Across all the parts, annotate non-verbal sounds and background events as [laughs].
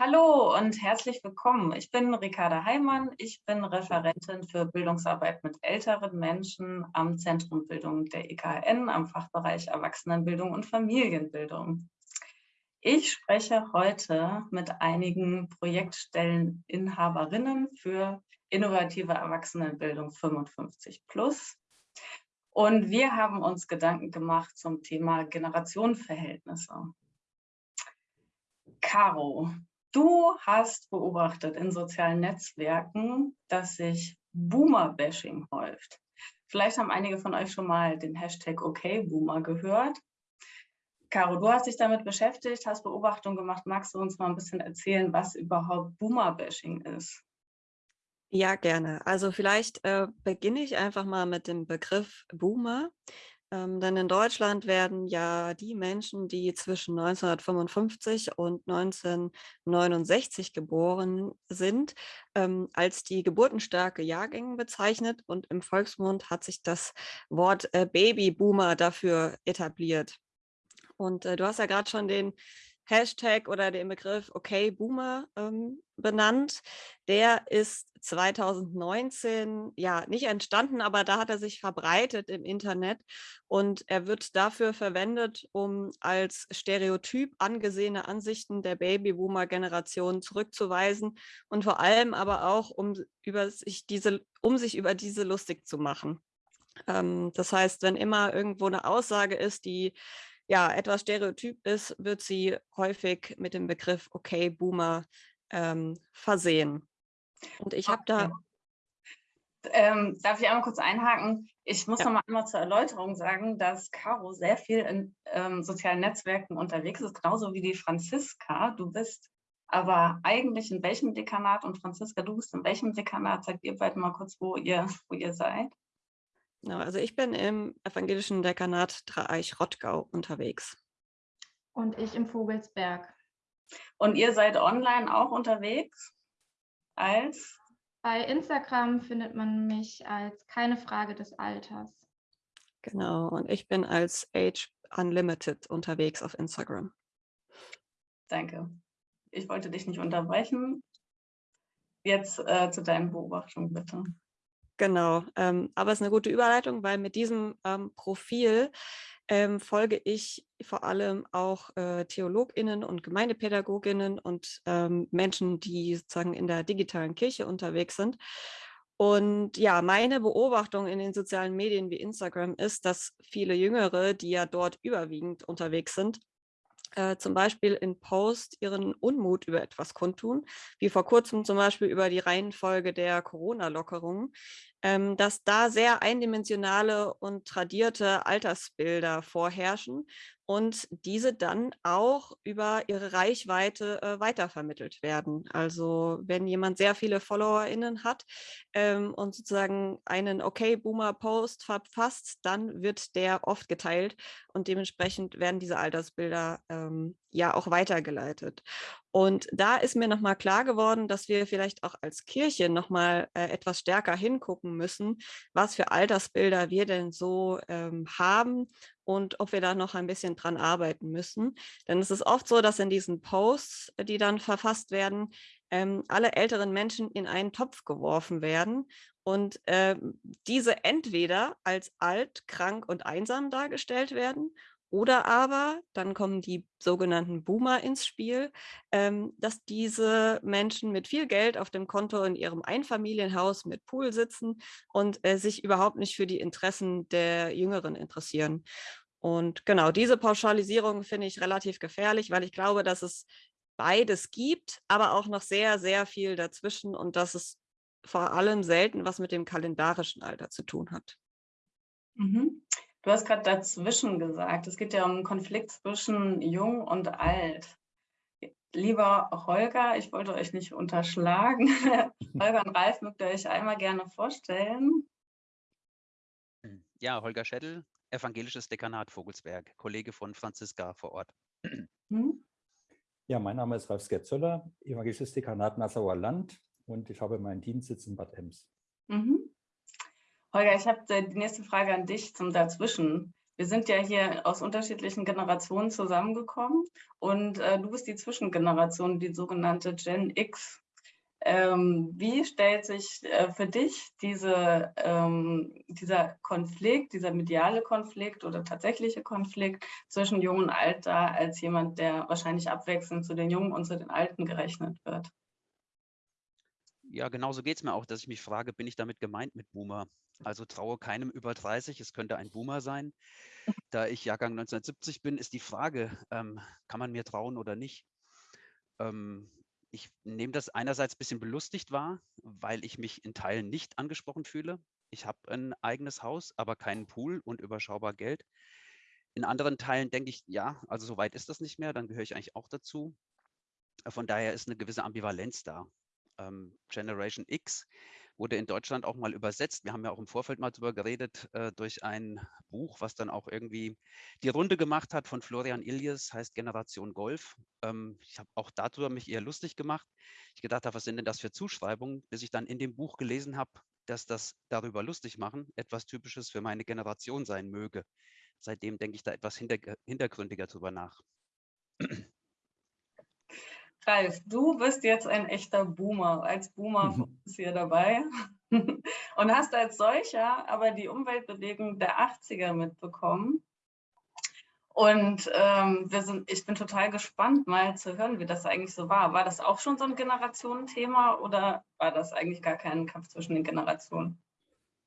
Hallo und herzlich willkommen. Ich bin Ricarda Heimann. Ich bin Referentin für Bildungsarbeit mit älteren Menschen am Zentrum Bildung der EKN, am Fachbereich Erwachsenenbildung und Familienbildung. Ich spreche heute mit einigen Projektstelleninhaberinnen für innovative Erwachsenenbildung 55 plus. Und wir haben uns Gedanken gemacht zum Thema Generationenverhältnisse. Caro, Du hast beobachtet in sozialen Netzwerken, dass sich Boomer-Bashing häuft. Vielleicht haben einige von euch schon mal den Hashtag OKBoomer gehört. Caro, du hast dich damit beschäftigt, hast Beobachtungen gemacht. Magst du uns mal ein bisschen erzählen, was überhaupt Boomer-Bashing ist? Ja, gerne. Also vielleicht äh, beginne ich einfach mal mit dem Begriff Boomer. Ähm, denn in Deutschland werden ja die Menschen, die zwischen 1955 und 1969 geboren sind, ähm, als die geburtenstarke Jahrgänge bezeichnet. Und im Volksmund hat sich das Wort äh, Babyboomer dafür etabliert. Und äh, du hast ja gerade schon den Hashtag oder den Begriff Okay Boomer ähm, benannt. Der ist 2019 ja nicht entstanden, aber da hat er sich verbreitet im Internet und er wird dafür verwendet, um als Stereotyp angesehene Ansichten der Babyboomer-Generation zurückzuweisen und vor allem aber auch, um, über sich diese, um sich über diese lustig zu machen. Ähm, das heißt, wenn immer irgendwo eine Aussage ist, die ja, etwas stereotyp ist, wird sie häufig mit dem Begriff Okay, Boomer ähm, versehen. Und ich habe da... Ähm, darf ich einmal kurz einhaken? Ich muss ja. noch mal einmal zur Erläuterung sagen, dass Caro sehr viel in ähm, sozialen Netzwerken unterwegs ist, genauso wie die Franziska. Du bist aber eigentlich in welchem Dekanat und Franziska, du bist in welchem Dekanat? Sagt ihr beide mal kurz, wo ihr, wo ihr seid. Genau, also ich bin im evangelischen Dekanat Dreieich-Rottgau unterwegs. Und ich im Vogelsberg. Und ihr seid online auch unterwegs? Als? Bei Instagram findet man mich als keine Frage des Alters. Genau, und ich bin als Age Unlimited unterwegs auf Instagram. Danke. Ich wollte dich nicht unterbrechen. Jetzt äh, zu deinen Beobachtungen bitte. Genau, ähm, aber es ist eine gute Überleitung, weil mit diesem ähm, Profil ähm, folge ich vor allem auch äh, TheologInnen und GemeindepädagogInnen und ähm, Menschen, die sozusagen in der digitalen Kirche unterwegs sind. Und ja, meine Beobachtung in den sozialen Medien wie Instagram ist, dass viele Jüngere, die ja dort überwiegend unterwegs sind, äh, zum Beispiel in Post ihren Unmut über etwas kundtun, wie vor kurzem zum Beispiel über die Reihenfolge der Corona-Lockerungen, ähm, dass da sehr eindimensionale und tradierte Altersbilder vorherrschen und diese dann auch über ihre Reichweite äh, weitervermittelt werden. Also wenn jemand sehr viele FollowerInnen hat ähm, und sozusagen einen Okay-Boomer-Post verfasst, dann wird der oft geteilt und dementsprechend werden diese Altersbilder ähm, ja auch weitergeleitet. Und da ist mir nochmal klar geworden, dass wir vielleicht auch als Kirche nochmal äh, etwas stärker hingucken müssen, was für Altersbilder wir denn so ähm, haben und ob wir da noch ein bisschen dran arbeiten müssen. Denn es ist oft so, dass in diesen Posts, die dann verfasst werden, ähm, alle älteren Menschen in einen Topf geworfen werden und äh, diese entweder als alt, krank und einsam dargestellt werden oder aber, dann kommen die sogenannten Boomer ins Spiel, ähm, dass diese Menschen mit viel Geld auf dem Konto in ihrem Einfamilienhaus mit Pool sitzen und äh, sich überhaupt nicht für die Interessen der Jüngeren interessieren. Und genau, diese Pauschalisierung finde ich relativ gefährlich, weil ich glaube, dass es beides gibt, aber auch noch sehr, sehr viel dazwischen und dass es vor allem selten was mit dem kalendarischen Alter zu tun hat. Mhm. Du hast gerade dazwischen gesagt, es geht ja um einen Konflikt zwischen jung und alt. Lieber Holger, ich wollte euch nicht unterschlagen. [laughs] Holger und Ralf mögt ihr euch einmal gerne vorstellen. Ja, Holger Schädel, Evangelisches Dekanat Vogelsberg, Kollege von Franziska vor Ort. Hm? Ja, mein Name ist Ralf Skerzöller, Evangelisches Dekanat Nassauer Land und ich habe meinen Dienstsitz in Bad Ems. Mhm. Holger, ich habe die nächste Frage an dich zum Dazwischen. Wir sind ja hier aus unterschiedlichen Generationen zusammengekommen und äh, du bist die Zwischengeneration, die sogenannte Gen X. Ähm, wie stellt sich äh, für dich diese, ähm, dieser Konflikt, dieser mediale Konflikt oder tatsächliche Konflikt zwischen Jung und Alt dar, als jemand, der wahrscheinlich abwechselnd zu den Jungen und zu den Alten gerechnet wird? Ja, genauso geht es mir auch, dass ich mich frage, bin ich damit gemeint mit Boomer? Also traue keinem über 30, es könnte ein Boomer sein. Da ich Jahrgang 1970 bin, ist die Frage, ähm, kann man mir trauen oder nicht? Ähm, ich nehme das einerseits ein bisschen belustigt wahr, weil ich mich in Teilen nicht angesprochen fühle. Ich habe ein eigenes Haus, aber keinen Pool und überschaubar Geld. In anderen Teilen denke ich, ja, also so weit ist das nicht mehr, dann gehöre ich eigentlich auch dazu. Von daher ist eine gewisse Ambivalenz da. Ähm, Generation X wurde in Deutschland auch mal übersetzt. Wir haben ja auch im Vorfeld mal darüber geredet, äh, durch ein Buch, was dann auch irgendwie die Runde gemacht hat von Florian Illies, heißt Generation Golf. Ähm, ich habe auch darüber mich eher lustig gemacht. Ich gedacht habe, was sind denn das für Zuschreibungen, bis ich dann in dem Buch gelesen habe, dass das darüber lustig machen etwas Typisches für meine Generation sein möge. Seitdem denke ich da etwas hintergründiger drüber nach. Ralf, du bist jetzt ein echter Boomer, als Boomer mhm. hier dabei [laughs] und hast als solcher aber die Umweltbewegung der 80er mitbekommen. Und ähm, wir sind, ich bin total gespannt, mal zu hören, wie das eigentlich so war. War das auch schon so ein Generationenthema oder war das eigentlich gar kein Kampf zwischen den Generationen?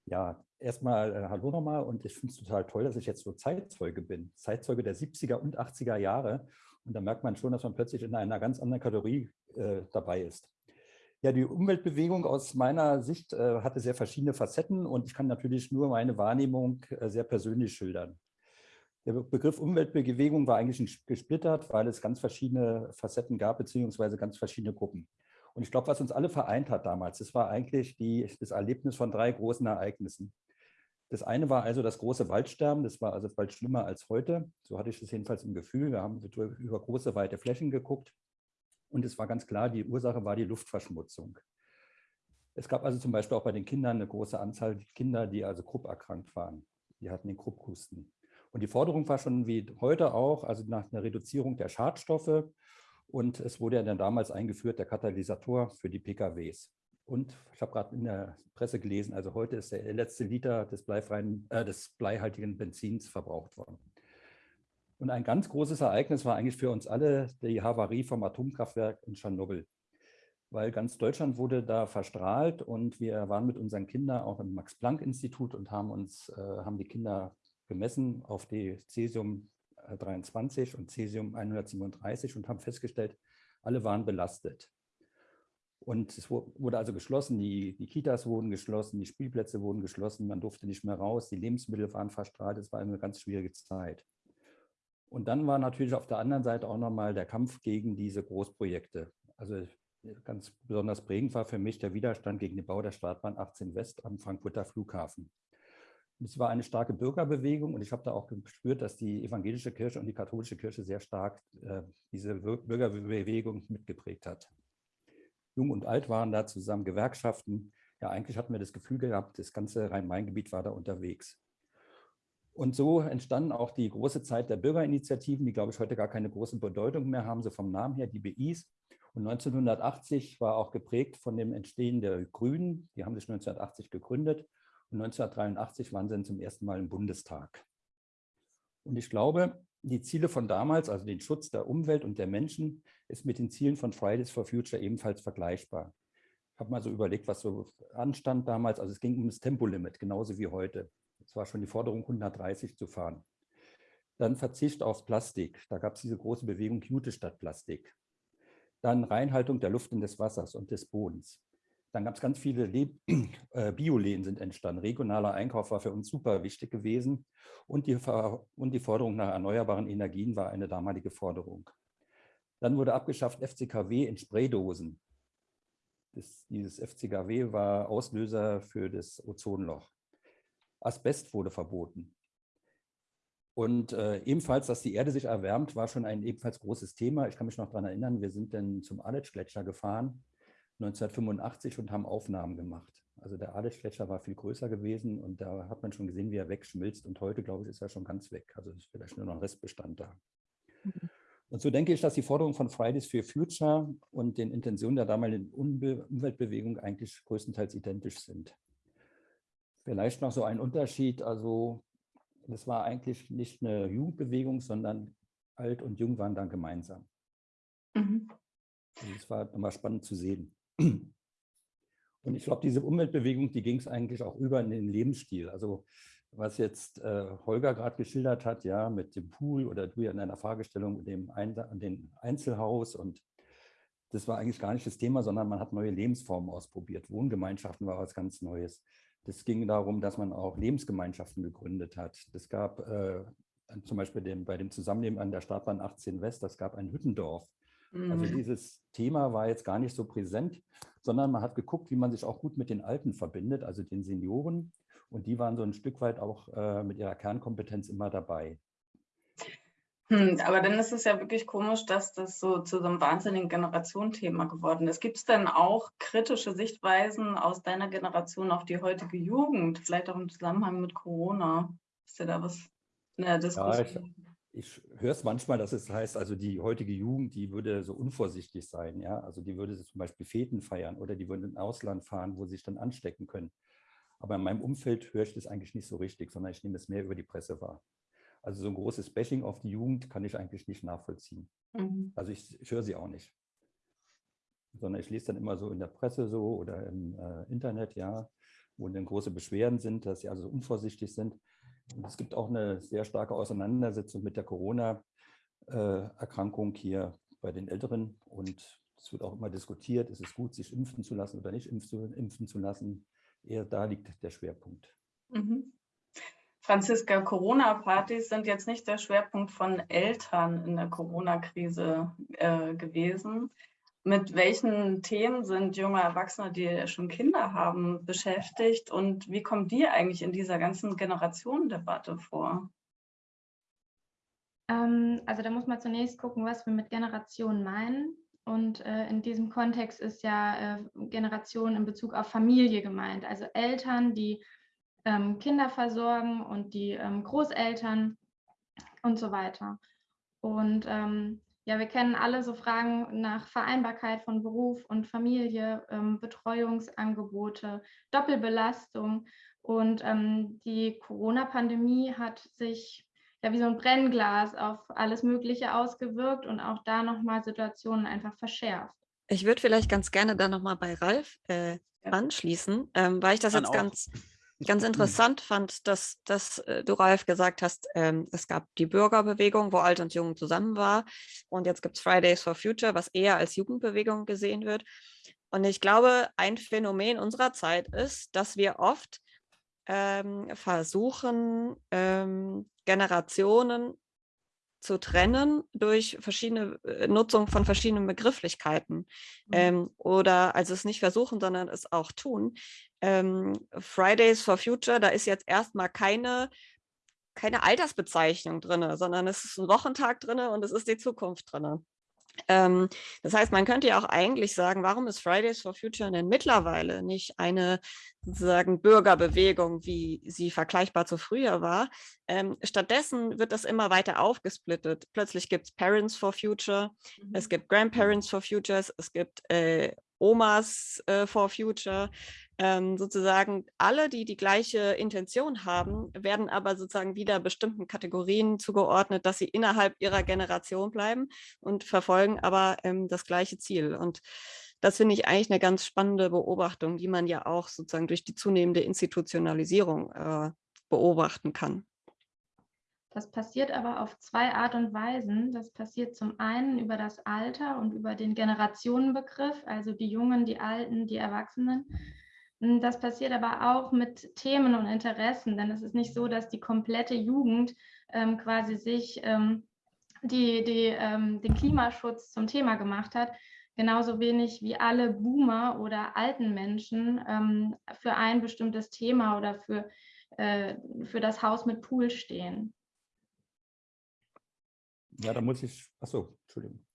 Ja, erstmal äh, hallo nochmal und ich finde es total toll, dass ich jetzt so Zeitzeuge bin. Zeitzeuge der 70er und 80er Jahre und da merkt man schon, dass man plötzlich in einer ganz anderen Kategorie äh, dabei ist. Ja, die Umweltbewegung aus meiner Sicht äh, hatte sehr verschiedene Facetten und ich kann natürlich nur meine Wahrnehmung äh, sehr persönlich schildern. Der Begriff Umweltbewegung war eigentlich gesplittert, weil es ganz verschiedene Facetten gab, beziehungsweise ganz verschiedene Gruppen. Und ich glaube, was uns alle vereint hat damals, das war eigentlich die, das Erlebnis von drei großen Ereignissen. Das eine war also das große Waldsterben, das war also bald schlimmer als heute. So hatte ich das jedenfalls im Gefühl. Wir haben über große, weite Flächen geguckt und es war ganz klar, die Ursache war die Luftverschmutzung. Es gab also zum Beispiel auch bei den Kindern eine große Anzahl Kinder, die also Krupp erkrankt waren. Die hatten den Krupphusten. Und die Forderung war schon wie heute auch, also nach einer Reduzierung der Schadstoffe. Und es wurde ja dann damals eingeführt, der Katalysator für die PKWs. Und ich habe gerade in der Presse gelesen, also heute ist der letzte Liter des, bleifreien, äh, des bleihaltigen Benzins verbraucht worden. Und ein ganz großes Ereignis war eigentlich für uns alle die Havarie vom Atomkraftwerk in Tschernobyl. Weil ganz Deutschland wurde da verstrahlt und wir waren mit unseren Kindern auch im Max-Planck-Institut und haben uns, äh, haben die Kinder gemessen auf die Cäsium 23 und Cäsium 137 und haben festgestellt, alle waren belastet. Und es wurde also geschlossen, die, die, Kitas wurden geschlossen, die Spielplätze wurden geschlossen, man durfte nicht mehr raus, die Lebensmittel waren verstrahlt, es war eine ganz schwierige Zeit. Und dann war natürlich auf der anderen Seite auch nochmal der Kampf gegen diese Großprojekte. Also ganz besonders prägend war für mich der Widerstand gegen den Bau der Startbahn 18 West am Frankfurter Flughafen. Es war eine starke Bürgerbewegung und ich habe da auch gespürt, dass die evangelische Kirche und die katholische Kirche sehr stark äh, diese Bürgerbewegung mitgeprägt hat. Jung und Alt waren da zusammen, Gewerkschaften. Ja, eigentlich hatten wir das Gefühl gehabt, das ganze Rhein-Main-Gebiet war da unterwegs. Und so entstanden auch die große Zeit der Bürgerinitiativen, die, glaube ich, heute gar keine große Bedeutung mehr haben, so vom Namen her, die BIs. Und 1980 war auch geprägt von dem Entstehen der Grünen. Die haben sich 1980 gegründet und 1983 waren sie dann zum ersten Mal im Bundestag. Und ich glaube, die Ziele von damals, also den Schutz der Umwelt und der Menschen, ist mit den Zielen von Fridays for Future ebenfalls vergleichbar. Ich habe mal so überlegt, was so anstand damals. Also es ging um das Tempolimit, genauso wie heute. Es war schon die Forderung, 130 zu fahren. Dann Verzicht auf Plastik. Da gab es diese große Bewegung Jute statt Plastik. Dann Reinhaltung der Luft und des Wassers und des Bodens. Dann gab es ganz viele [clears throat] äh, Bioläden sind entstanden. Regionaler Einkauf war für uns super wichtig gewesen. Und die, und die Forderung nach erneuerbaren Energien war eine damalige Forderung. Dann wurde abgeschafft FCKW in Spraydosen. Das, dieses FCKW war Auslöser für das Ozonloch. Asbest wurde verboten. Und äh, ebenfalls, dass die Erde sich erwärmt, war schon ein ebenfalls großes Thema. Ich kann mich noch daran erinnern, wir sind dann zum Aletsch-Gletscher gefahren 1985 und haben Aufnahmen gemacht. Also der Adelsgletscher war viel größer gewesen und da hat man schon gesehen, wie er wegschmilzt. Und heute, glaube ich, ist er schon ganz weg. Also ist vielleicht nur noch ein Restbestand da. Mhm. Und so denke ich, dass die Forderungen von Fridays for Future und den Intentionen der damaligen Umweltbewegung eigentlich größtenteils identisch sind. Vielleicht noch so ein Unterschied, also das war eigentlich nicht eine Jugendbewegung, sondern alt und jung waren dann gemeinsam. Mhm. Also das war nochmal spannend zu sehen. Und ich glaube, diese Umweltbewegung, die ging es eigentlich auch über in den Lebensstil. Also was jetzt äh, Holger gerade geschildert hat, ja, mit dem Pool oder du ja in deiner Fragestellung mit dem, Ein dem Einzelhaus und das war eigentlich gar nicht das Thema, sondern man hat neue Lebensformen ausprobiert. Wohngemeinschaften war was ganz Neues. Das ging darum, dass man auch Lebensgemeinschaften gegründet hat. Das gab äh, zum Beispiel dem, bei dem Zusammenleben an der Startbahn 18 West, das gab ein Hüttendorf. Also mhm. dieses Thema war jetzt gar nicht so präsent, sondern man hat geguckt, wie man sich auch gut mit den Alten verbindet, also den Senioren. Und die waren so ein Stück weit auch äh, mit ihrer Kernkompetenz immer dabei. Hm, aber dann ist es ja wirklich komisch, dass das so zu so einem wahnsinnigen Generationenthema geworden ist. Gibt es denn auch kritische Sichtweisen aus deiner Generation auf die heutige Jugend, vielleicht auch im Zusammenhang mit Corona? Ist dir da was in der Diskussion? Ja, ich höre es manchmal, dass es heißt, also die heutige Jugend, die würde so unvorsichtig sein, ja. Also die würde zum Beispiel Feten feiern oder die würden ins Ausland fahren, wo sie sich dann anstecken können. Aber in meinem Umfeld höre ich das eigentlich nicht so richtig, sondern ich nehme es mehr über die Presse wahr. Also so ein großes Bashing auf die Jugend kann ich eigentlich nicht nachvollziehen. Mhm. Also ich, ich, höre sie auch nicht. Sondern ich lese dann immer so in der Presse so oder im äh, Internet, ja, wo dann große Beschwerden sind, dass sie also unvorsichtig sind. Es gibt auch eine sehr starke Auseinandersetzung mit der Corona-Erkrankung hier bei den Älteren. Und es wird auch immer diskutiert, ist es gut, sich impfen zu lassen oder nicht impfen zu lassen. Eher da liegt der Schwerpunkt. Mhm. Franziska, Corona-Partys sind jetzt nicht der Schwerpunkt von Eltern in der Corona-Krise äh, gewesen. Mit welchen Themen sind junge Erwachsene, die schon Kinder haben, beschäftigt und wie kommen die eigentlich in dieser ganzen Generationendebatte vor? Ähm, also da muss man zunächst gucken, was wir mit Generation meinen. Und äh, in diesem Kontext ist ja äh, Generation in Bezug auf Familie gemeint. Also Eltern, die ähm, Kinder versorgen und die ähm, Großeltern und so weiter. Und ähm, ja, wir kennen alle so Fragen nach Vereinbarkeit von Beruf und Familie, ähm, Betreuungsangebote, Doppelbelastung. Und ähm, die Corona-Pandemie hat sich ja wie so ein Brennglas auf alles Mögliche ausgewirkt und auch da nochmal Situationen einfach verschärft. Ich würde vielleicht ganz gerne da nochmal bei Ralf äh, anschließen, ähm, weil ich das Dann jetzt auch. ganz ganz interessant fand, dass, dass äh, du, Ralf, gesagt hast, ähm, es gab die Bürgerbewegung, wo Alt und Jung zusammen war. Und jetzt gibt es Fridays for Future, was eher als Jugendbewegung gesehen wird. Und ich glaube, ein Phänomen unserer Zeit ist, dass wir oft ähm, versuchen, ähm, Generationen zu trennen durch verschiedene äh, Nutzung von verschiedenen Begrifflichkeiten mhm. ähm, oder also es nicht versuchen, sondern es auch tun. Ähm, Fridays for Future, da ist jetzt erstmal keine keine Altersbezeichnung drin, sondern es ist ein Wochentag drin und es ist die Zukunft drin. Ähm, das heißt, man könnte ja auch eigentlich sagen, warum ist Fridays for Future denn mittlerweile nicht eine sozusagen Bürgerbewegung, wie sie vergleichbar zu früher war? Ähm, stattdessen wird das immer weiter aufgesplittet. Plötzlich gibt es Parents for Future, mhm. es gibt Grandparents for Futures, es gibt äh, Omas äh, for Future, ähm, sozusagen alle, die die gleiche Intention haben, werden aber sozusagen wieder bestimmten Kategorien zugeordnet, dass sie innerhalb ihrer Generation bleiben und verfolgen aber ähm, das gleiche Ziel. Und das finde ich eigentlich eine ganz spannende Beobachtung, die man ja auch sozusagen durch die zunehmende Institutionalisierung äh, beobachten kann. Das passiert aber auf zwei Art und Weisen. Das passiert zum einen über das Alter und über den Generationenbegriff, also die Jungen, die Alten, die Erwachsenen. Hm, das passiert aber auch mit Themen und Interessen, denn es ist nicht so, dass die komplette Jugend ähm, quasi sich ähm, die, die, ähm, den Klimaschutz zum Thema gemacht hat. Genauso wenig wie alle Boomer oder alten Menschen ähm, für ein bestimmtes Thema oder für, äh, für das Haus mit Pool stehen. Ja, da muss ich, achso, Entschuldigung.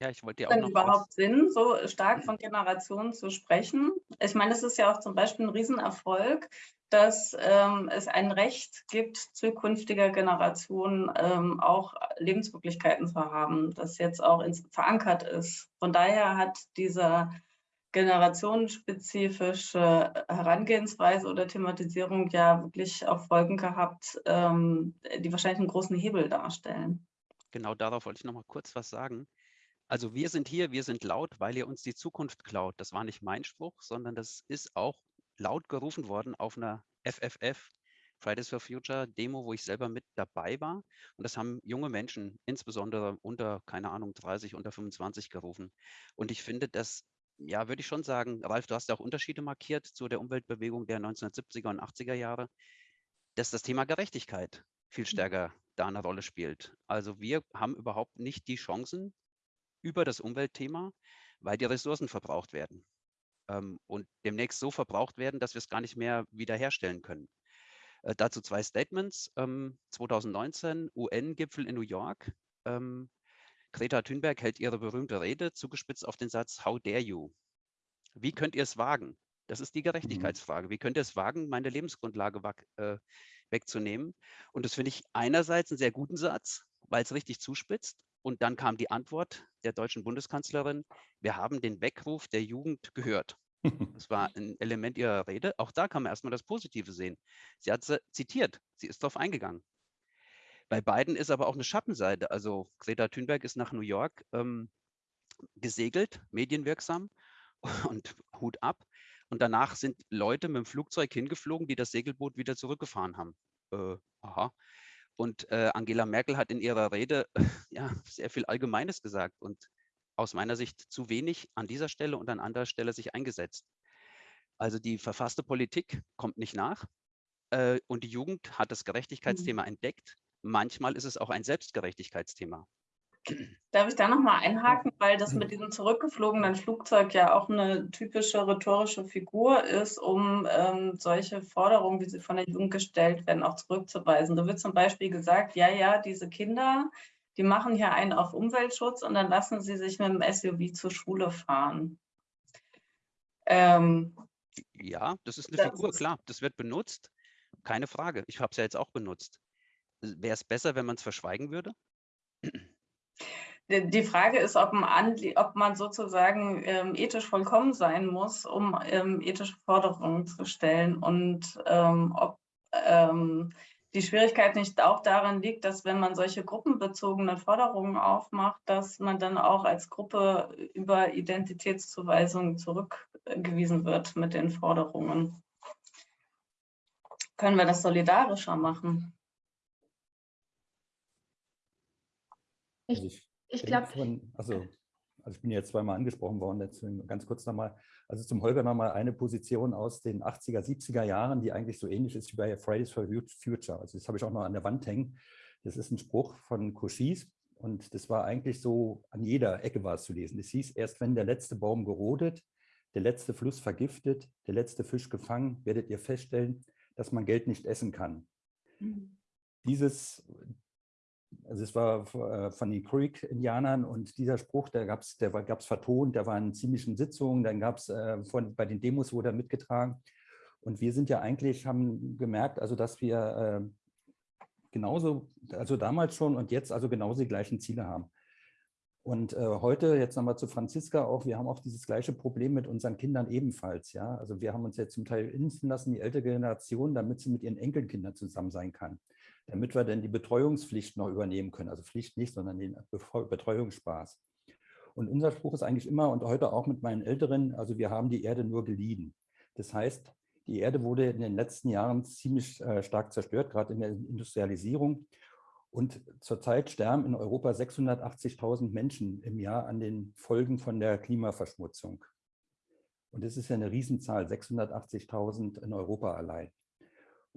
Ja, ich wollte ja auch noch überhaupt. Sinn, so stark von Generationen zu sprechen? Ich meine, es ist ja auch zum Beispiel ein Riesenerfolg, dass ähm, es ein Recht gibt, zukünftiger Generationen ähm, auch Lebensmöglichkeiten zu haben, das jetzt auch ins, verankert ist. Von daher hat dieser generationenspezifische Herangehensweise oder Thematisierung ja wirklich auch Folgen gehabt, ähm, die wahrscheinlich einen großen Hebel darstellen. Genau darauf wollte ich noch mal kurz was sagen. Also wir sind hier, wir sind laut, weil ihr uns die Zukunft klaut. Das war nicht mein Spruch, sondern das ist auch laut gerufen worden auf einer FFF, Fridays for Future Demo, wo ich selber mit dabei war. Und das haben junge Menschen, insbesondere unter, keine Ahnung, 30, unter 25 gerufen. Und ich finde, das, ja, würde ich schon sagen, Ralf, du hast ja auch Unterschiede markiert zu der Umweltbewegung der 1970er und 80er Jahre, dass das Thema Gerechtigkeit viel mhm. stärker da eine Rolle spielt. Also wir haben überhaupt nicht die Chancen, über das Umweltthema, weil die Ressourcen verbraucht werden ähm, und demnächst so verbraucht werden, dass wir es gar nicht mehr wiederherstellen können. Äh, dazu zwei Statements. Ähm, 2019 UN-Gipfel in New York. Ähm, Greta Thunberg hält ihre berühmte Rede, zugespitzt auf den Satz, How dare you? Wie könnt ihr es wagen? Das ist die mhm. Gerechtigkeitsfrage. Wie könnt ihr es wagen, meine Lebensgrundlage äh, wegzunehmen? Und das finde ich einerseits einen sehr guten Satz, weil es richtig zuspitzt. Und dann kam die Antwort der deutschen Bundeskanzlerin, wir haben den Weckruf der Jugend gehört. [laughs] Das war ein Element ihrer Rede. Auch da kann man erstmal das Positive sehen. Sie hat zitiert, sie ist darauf eingegangen. Bei beiden ist aber auch eine Schattenseite. Also Greta Thunberg ist nach New York ähm, gesegelt, medienwirksam [laughs] und Hut ab. Und danach sind Leute mit dem Flugzeug hingeflogen, die das Segelboot wieder zurückgefahren haben. Äh, aha. Und äh, Angela Merkel hat in ihrer Rede [laughs] ja, sehr viel Allgemeines gesagt und aus meiner Sicht zu wenig an dieser Stelle und an anderer Stelle sich eingesetzt. Also die verfasste Politik kommt nicht nach äh, und die Jugend hat das. Gerechtigkeitsthema mhm. entdeckt. Manchmal ist es auch ein Selbstgerechtigkeitsthema. Darf ich da nochmal einhaken, weil das mit diesem zurückgeflogenen Flugzeug ja auch eine typische rhetorische Figur ist, um ähm, solche Forderungen, wie sie von der Jugend gestellt werden, auch zurückzuweisen. Da wird zum Beispiel gesagt, ja, ja, diese Kinder, die machen hier einen auf Umweltschutz und dann lassen sie sich mit dem SUV zur Schule fahren. Ähm, ja, das ist eine das Figur, klar, das wird benutzt, keine Frage. Ich habe es ja jetzt auch benutzt. Wäre es besser, wenn man es verschweigen würde? Die Frage ist, ob man, ob man sozusagen ähm, ethisch vollkommen sein muss, um ähm, ethische Forderungen zu stellen und ähm, ob ähm, die Schwierigkeit nicht auch darin liegt, dass wenn man solche gruppenbezogenen Forderungen aufmacht, dass man dann auch als Gruppe über Identitätszuweisungen zurückgewiesen wird mit den Forderungen. Können wir das solidarischer machen? Ich ich glaube. Also, also ich bin jetzt zweimal angesprochen worden, deswegen ganz kurz nochmal. Also zum Holger nochmal eine Position aus den 80er, 70er Jahren, die eigentlich so ähnlich ist wie bei Fridays for Future. Also das habe ich auch noch an der Wand hängen. Das ist ein Spruch von Cochise und das war eigentlich so, an jeder Ecke war es zu lesen. Es hieß, erst wenn der letzte Baum gerodet, der letzte Fluss vergiftet, der letzte Fisch gefangen, werdet ihr feststellen, dass man Geld nicht essen kann. Mhm. Dieses, also es war äh, von den Creek-Indianern und dieser Spruch, der gab es der gab's vertont, der war in ziemlichen Sitzungen, dann gab es äh, bei den Demos wurde er mitgetragen. Und wir sind ja eigentlich, haben gemerkt, also dass wir äh, genauso, also damals schon und jetzt also genauso die gleichen Ziele haben. Und äh, heute, jetzt nochmal zu Franziska auch, wir haben auch dieses gleiche Problem mit unseren Kindern ebenfalls. Ja? Also wir haben uns jetzt zum Teil impfen lassen, die ältere Generation, damit sie mit ihren Enkelkindern zusammen sein kann damit wir dann die Betreuungspflicht noch übernehmen können. Also Pflicht nicht, sondern den Betreuungsspaß. Und unser Spruch ist eigentlich immer und heute auch mit meinen Älteren, also wir haben die Erde nur geliehen. Das heißt, die Erde wurde in den letzten Jahren ziemlich äh, stark zerstört, gerade in der Industrialisierung. Und zurzeit sterben in Europa 680.000 Menschen im Jahr an den Folgen von der Klimaverschmutzung. Und das ist ja eine Riesenzahl, 680.000 in Europa allein.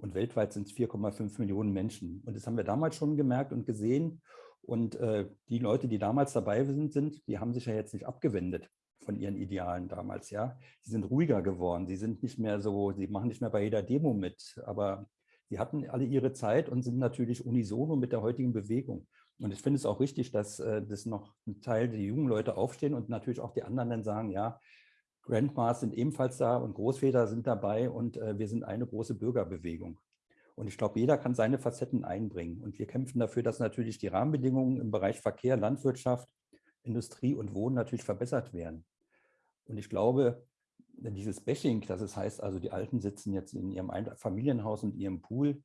Und weltweit sind es 4,5 Millionen Menschen. Und das haben wir damals schon gemerkt und gesehen. Und äh, die Leute, die damals dabei sind, sind, die haben sich ja jetzt nicht abgewendet von ihren Idealen damals, ja. Sie sind ruhiger geworden. Sie sind nicht mehr so, sie machen nicht mehr bei jeder Demo mit. Aber sie hatten alle ihre Zeit und sind natürlich unisono mit der heutigen Bewegung. Und ich finde es auch richtig, dass äh, das noch ein Teil der jungen Leute aufstehen und natürlich auch die anderen dann sagen, ja, Grandmas sind ebenfalls da und Großväter sind dabei und äh, wir sind eine große Bürgerbewegung. Und ich glaube, jeder kann seine Facetten einbringen. Und wir kämpfen dafür, dass natürlich die Rahmenbedingungen im Bereich Verkehr, Landwirtschaft, Industrie und Wohnen natürlich verbessert werden. Und ich glaube, dieses Bashing, das es heißt, also die Alten sitzen jetzt in ihrem Familienhaus und ihrem Pool,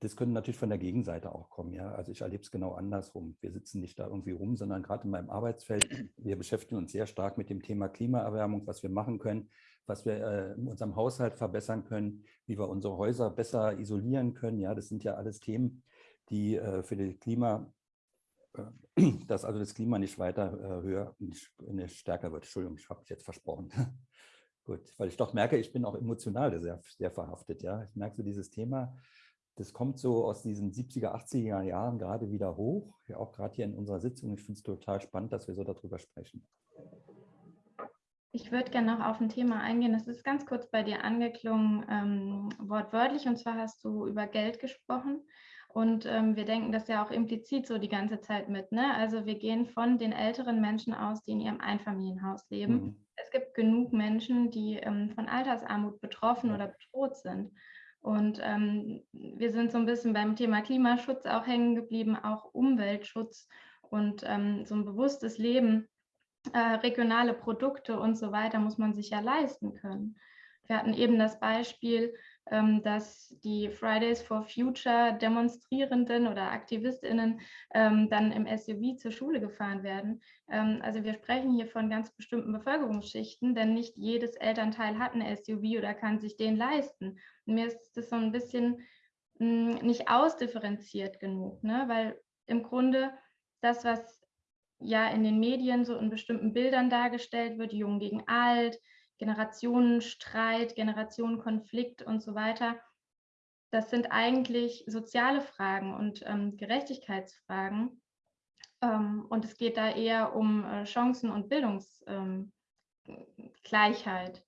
das könnte natürlich von der Gegenseite auch kommen. Ja? Also ich erlebe es genau andersrum. Wir sitzen nicht da irgendwie rum, sondern gerade in meinem Arbeitsfeld, wir beschäftigen uns sehr stark mit dem Thema Klimaerwärmung, was wir machen können, was wir äh, in unserem Haushalt verbessern können, wie wir unsere Häuser besser isolieren können. Ja, das sind ja alles Themen, die äh, für das Klima, äh, [clears throat] dass also das Klima nicht weiter äh, höher, nicht, nicht, stärker wird. Entschuldigung, ich habe mich jetzt versprochen. [laughs] Gut, weil ich doch merke, ich bin auch emotional sehr, sehr verhaftet. Ja, ich merke so dieses Thema, das kommt so aus diesen 70er, 80er Jahren gerade wieder hoch, ja, auch gerade hier in unserer Sitzung. Ich finde es total spannend, dass wir so darüber sprechen. Ich würde gerne noch auf ein Thema eingehen. Das ist ganz kurz bei dir angeklungen, ähm, wortwörtlich. Und zwar hast du über Geld gesprochen. Und ähm, wir denken das ja auch implizit so die ganze Zeit mit. Ne? Also wir gehen von den älteren Menschen aus, die in ihrem Einfamilienhaus leben. Mhm. Es gibt genug Menschen, die ähm, von Altersarmut betroffen oder bedroht sind. Und ähm, wir sind so ein bisschen beim Thema Klimaschutz auch hängen geblieben, auch Umweltschutz und ähm, so ein bewusstes Leben, äh, regionale Produkte und so weiter muss man sich ja leisten können. Wir hatten eben das Beispiel, dass die Fridays for Future Demonstrierenden oder AktivistInnen ähm, dann im SUV zur Schule gefahren werden. Ähm, also wir sprechen hier von ganz bestimmten Bevölkerungsschichten, denn nicht jedes Elternteil hat ein SUV oder kann sich den leisten. Und mir ist das so ein bisschen hm, nicht ausdifferenziert genug, ne? weil im Grunde das, was ja in den Medien so in bestimmten Bildern dargestellt wird, jung gegen alt, Generationenstreit, Generationenkonflikt und so weiter. Das sind eigentlich soziale Fragen und ähm, Gerechtigkeitsfragen. Ähm, und es geht da eher um äh, Chancen und Bildungsgleichheit.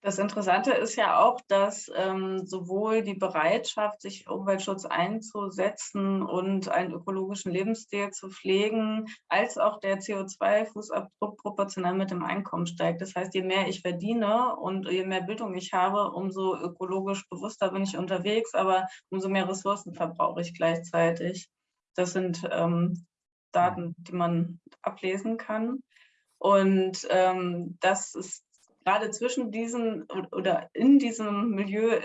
Das Interessante ist ja auch, dass ähm, sowohl die Bereitschaft, sich Umweltschutz einzusetzen und einen ökologischen Lebensstil zu pflegen, als auch der CO2-Fußabdruck proportional mit dem Einkommen steigt. Das heißt, je mehr ich verdiene und je mehr Bildung ich habe, umso ökologisch bewusster bin ich unterwegs, aber umso mehr Ressourcen verbrauche ich gleichzeitig. Das sind ähm, Daten, die man ablesen kann. Und ähm, das ist gerade zwischen diesen oder in diesem Milieu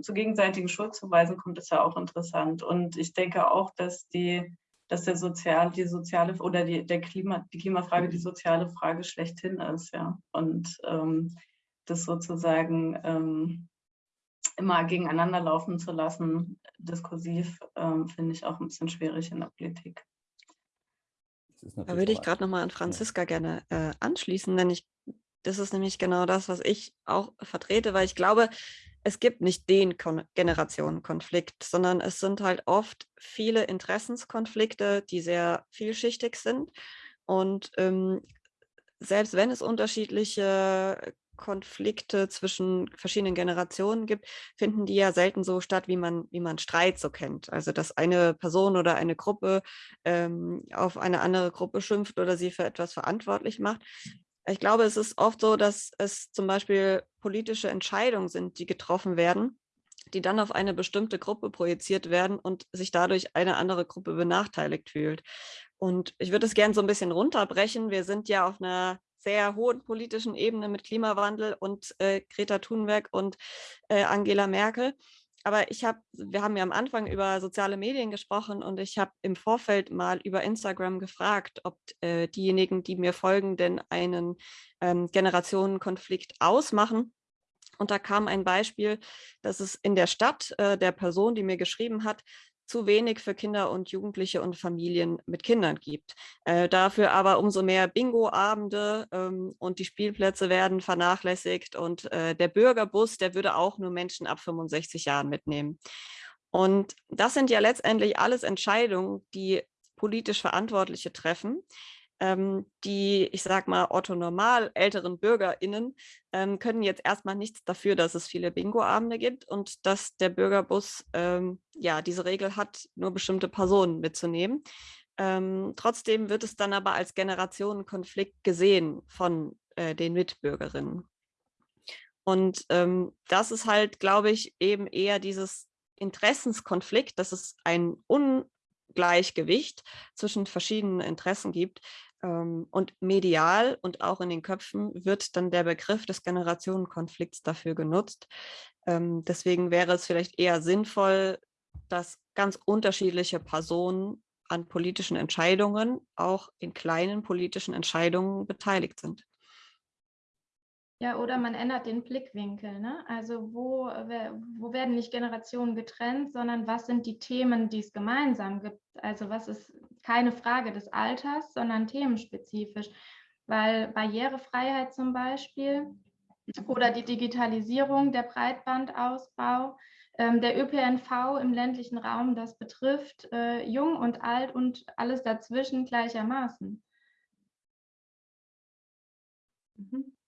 zu gegenseitigen Schuldzuweisen kommt es ja auch interessant. Und ich denke auch, dass die, dass der sozial, die soziale oder die, der Klima, die Klimafrage die soziale Frage schlechthin ist, ja. Und ähm, das sozusagen ähm, immer gegeneinander laufen zu lassen, diskursiv, ähm, finde ich auch ein bisschen schwierig in der Politik. Da würde ich gerade nochmal an Franziska gerne äh, anschließen, denn ich das ist nämlich genau das, was ich auch vertrete, weil ich glaube, es gibt nicht den Kon Generationenkonflikt, sondern es sind halt oft viele Interessenskonflikte, die sehr vielschichtig sind. Und ähm, selbst wenn es unterschiedliche Konflikte zwischen verschiedenen Generationen gibt, finden die ja selten so statt, wie man, wie man Streit so kennt. Also dass eine Person oder eine Gruppe ähm, auf eine andere Gruppe schimpft oder sie für etwas verantwortlich macht, ich glaube, es ist oft so, dass es zum Beispiel politische Entscheidungen sind, die getroffen werden, die dann auf eine bestimmte Gruppe projiziert werden und sich dadurch eine andere Gruppe benachteiligt fühlt. Und ich würde es gerne so ein bisschen runterbrechen. Wir sind ja auf einer sehr hohen politischen Ebene mit Klimawandel und äh, Greta Thunberg und äh, Angela Merkel aber ich habe, wir haben ja am Anfang über soziale Medien gesprochen und ich habe im Vorfeld mal über Instagram gefragt, ob äh, diejenigen, die mir folgen, denn einen ähm, Generationenkonflikt ausmachen. Und da kam ein Beispiel, dass es in der Stadt äh, der Person, die mir geschrieben hat, zu wenig für Kinder und Jugendliche und Familien mit Kindern gibt. Äh, dafür aber umso mehr Bingo-Abende ähm, und die Spielplätze werden vernachlässigt und äh, der Bürgerbus, der würde auch nur Menschen ab 65 Jahren mitnehmen. Und das sind ja letztendlich alles Entscheidungen, die politisch Verantwortliche treffen, die, ich sag mal, orthonormal älteren BürgerInnen ähm, können jetzt erstmal nichts dafür, dass es viele Bingo-Abende gibt und dass der Bürgerbus ähm, ja diese Regel hat, nur bestimmte Personen mitzunehmen. Ähm, trotzdem wird es dann aber als Generationenkonflikt gesehen von äh, den Mitbürgerinnen. Und ähm, das ist halt, glaube ich, eben eher dieses Interessenskonflikt, dass es ein Ungleichgewicht zwischen verschiedenen Interessen gibt. Ähm, und medial und auch in den Köpfen wird dann der Begriff des Generationenkonflikts dafür genutzt. Ähm, deswegen wäre es vielleicht eher sinnvoll, dass ganz unterschiedliche Personen an politischen Entscheidungen, auch in kleinen politischen Entscheidungen beteiligt sind. Ja, oder man ändert den Blickwinkel. Ne? Also wo, wo werden nicht Generationen getrennt, sondern was sind die Themen, die es gemeinsam gibt? Also was ist keine Frage des Alters, sondern themenspezifisch. Weil Barrierefreiheit zum Beispiel oder die Digitalisierung, der Breitbandausbau, ähm, der ÖPNV im ländlichen Raum, das betrifft äh, jung und alt und alles dazwischen gleichermaßen. Mhm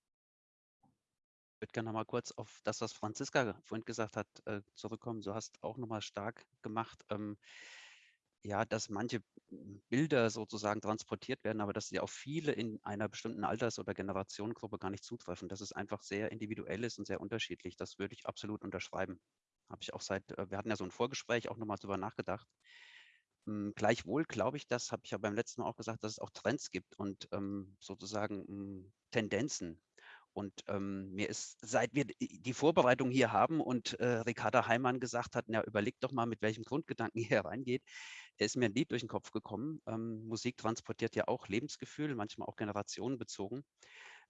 würde gerne noch mal kurz auf das, was Franziska vorhin gesagt hat, äh, zurückkommen. Du hast auch noch mal stark gemacht, ähm, ja, dass manche Bilder sozusagen transportiert werden, aber dass sie auf viele in einer bestimmten Alters- oder Generationengruppe gar nicht zutreffen. Dass es einfach sehr individuell ist und sehr unterschiedlich. Das würde ich absolut unterschreiben. Habe ich auch seit, äh, wir hatten ja so ein Vorgespräch auch nochmal drüber nachgedacht. Hm, gleichwohl glaube ich, das habe ich ja beim letzten Mal auch gesagt, dass es auch Trends gibt und ähm, sozusagen hm, Tendenzen, und ähm, mir ist, seit wir die Vorbereitung hier haben und äh, Ricarda Heimann gesagt hat, na, überleg doch mal, mit welchem Grundgedanken [laughs] hier reingeht, ist mir ein Lied durch den Kopf gekommen. Ähm, Musik transportiert ja auch Lebensgefühl, manchmal auch generationenbezogen.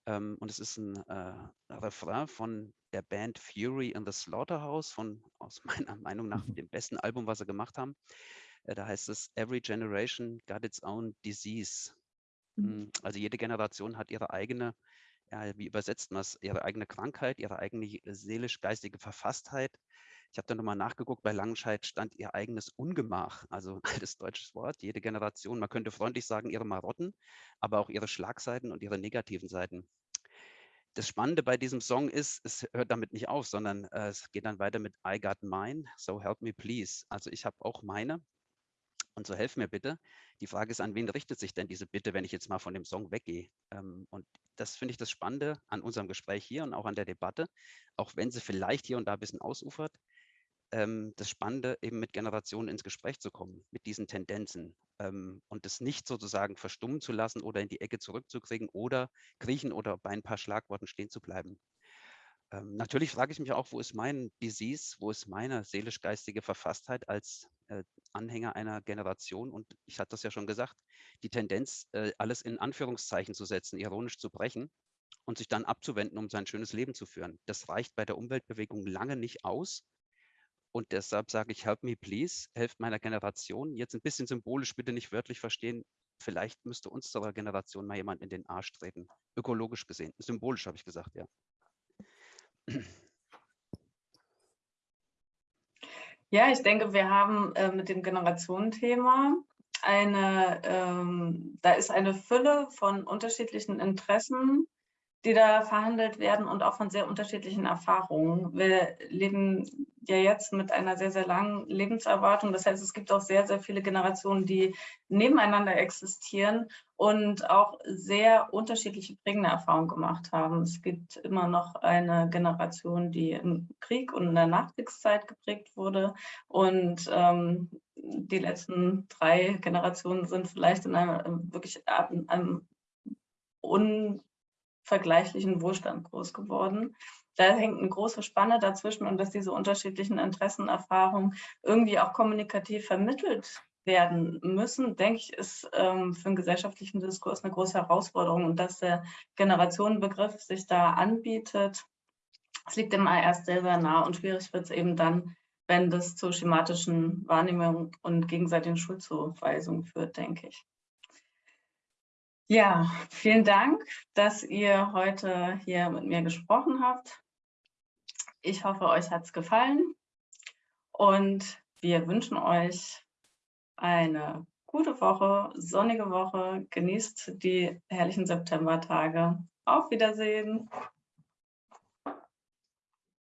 Ähm, und es ist ein äh, Refrain von der Band Fury in the Slaughterhouse, von aus [laughs] meiner Meinung nach [laughs] dem besten Album, was sie gemacht haben. Äh, da heißt es, Every generation got its own disease. Mhm. Hm, also jede Generation hat ihre eigene ja, wie übersetzt man es, ihre eigene Krankheit, ihre eigene seelisch-geistige Verfasstheit. Ich habe da nochmal nachgeguckt, bei Langenscheid stand ihr eigenes Ungemach, also [laughs] altes deutsches Wort, jede Generation, man könnte freundlich sagen, ihre Marotten, aber auch ihre Schlagseiten und ihre negativen Seiten. Das Spannende bei diesem Song ist, es hört damit nicht auf, sondern äh, es geht dann weiter mit I got mine, so help me please. Also ich habe auch meine und so helf mir bitte. Die Frage ist, an wen richtet sich denn diese Bitte, wenn ich jetzt mal von dem Song weggehe? Ähm, und das finde ich das Spannende an unserem Gespräch hier und auch an der Debatte, auch wenn sie vielleicht hier und da ein bisschen ausufert, ähm, das Spannende, eben mit Generationen ins Gespräch zu kommen, mit diesen Tendenzen ähm, und es nicht sozusagen verstummen zu lassen oder in die Ecke zurückzukriegen oder kriechen oder bei ein paar Schlagworten stehen zu bleiben. Ähm, natürlich frage ich mich auch, wo ist mein Disease, wo ist meine seelisch-geistige Verfasstheit als äh, Anhänger einer Generation? Und ich hatte das ja schon gesagt, die Tendenz, äh, alles in Anführungszeichen zu setzen, ironisch zu brechen und sich dann abzuwenden, um sein schönes Leben zu führen. Das reicht bei der Umweltbewegung lange nicht aus. Und deshalb sage ich, help me please, helft meiner Generation. Jetzt ein bisschen symbolisch, bitte nicht wörtlich verstehen. Vielleicht müsste unserer Generation mal jemand in den Arsch treten. Ökologisch gesehen. Symbolisch habe ich gesagt, ja. Ja, ich denke, wir haben äh, mit dem Generationenthema eine, ähm, da ist eine Fülle von unterschiedlichen Interessen, die da verhandelt werden und auch von sehr unterschiedlichen Erfahrungen. Wir leben ja jetzt mit einer sehr, sehr langen Lebenserwartung. Das heißt, es gibt auch sehr, sehr viele Generationen, die nebeneinander existieren und auch sehr unterschiedliche prägende Erfahrungen gemacht haben. Es gibt immer noch eine Generation, die im Krieg und in der Nachkriegszeit geprägt wurde. Und ähm, die letzten drei Generationen sind vielleicht in einem wirklich in einem vergleichlichen Wohlstand groß geworden. Da hängt eine große Spanne dazwischen und dass diese unterschiedlichen Interessenerfahrungen irgendwie auch kommunikativ vermittelt werden müssen, denke ich, ist ähm, für einen gesellschaftlichen Diskurs eine große Herausforderung und dass der Generationenbegriff sich da anbietet, das liegt immer erst sehr, sehr nah und schwierig wird es eben dann, wenn das zu schematischen Wahrnehmungen und gegenseitigen Schuldzuweisungen führt, denke ich. Ja, vielen Dank, dass ihr heute hier mit mir gesprochen habt. Ich hoffe, euch hat es gefallen und wir wünschen euch eine gute Woche, sonnige Woche. Genießt die herrlichen Septembertage. Auf Wiedersehen.